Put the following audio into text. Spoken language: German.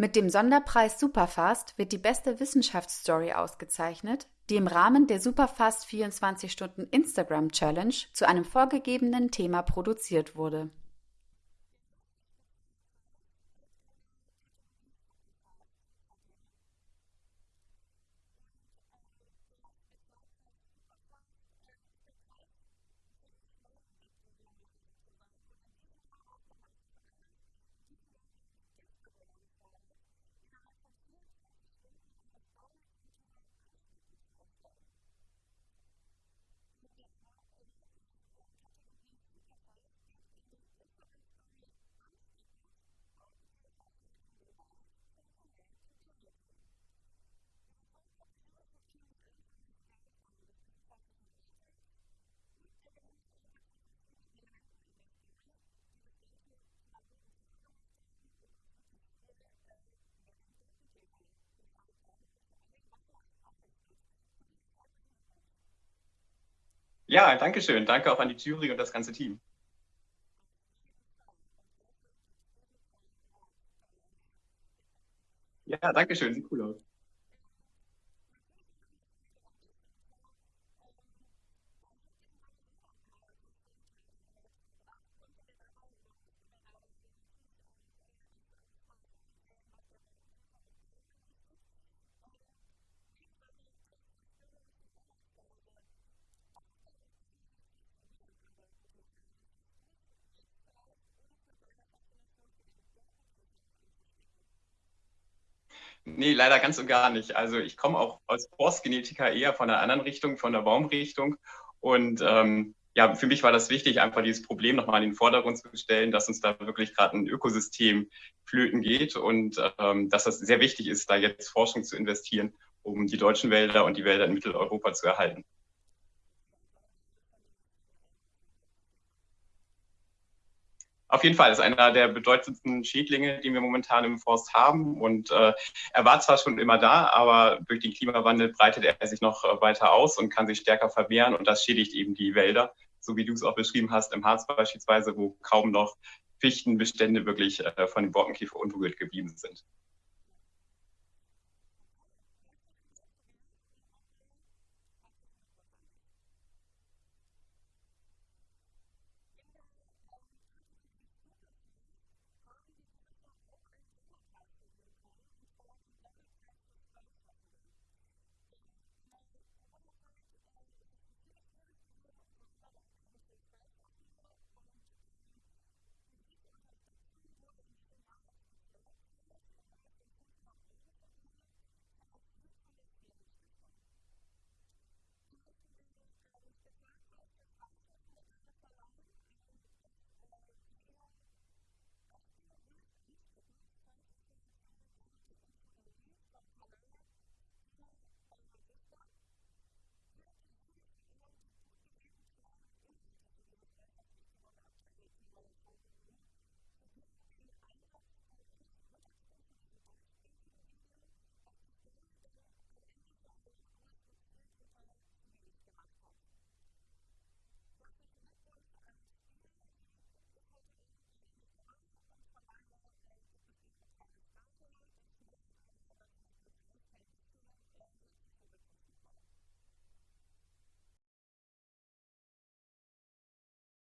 Mit dem Sonderpreis Superfast wird die beste Wissenschaftsstory ausgezeichnet, die im Rahmen der Superfast 24 Stunden Instagram Challenge zu einem vorgegebenen Thema produziert wurde. Ja, danke schön. Danke auch an die Jury und das ganze Team. Ja, danke schön. Sieht cool aus. Nee, leider ganz und gar nicht. Also ich komme auch als Forstgenetiker eher von einer anderen Richtung, von der Baumrichtung. Und ähm, ja, für mich war das wichtig, einfach dieses Problem nochmal in den Vordergrund zu stellen, dass uns da wirklich gerade ein Ökosystem flöten geht und ähm, dass das sehr wichtig ist, da jetzt Forschung zu investieren, um die deutschen Wälder und die Wälder in Mitteleuropa zu erhalten. Auf jeden Fall ist einer der bedeutendsten Schädlinge, die wir momentan im Forst haben. Und äh, er war zwar schon immer da, aber durch den Klimawandel breitet er sich noch äh, weiter aus und kann sich stärker vermehren. Und das schädigt eben die Wälder, so wie du es auch beschrieben hast, im Harz beispielsweise, wo kaum noch Fichtenbestände wirklich äh, von dem Borkenkäfer unberührt geblieben sind.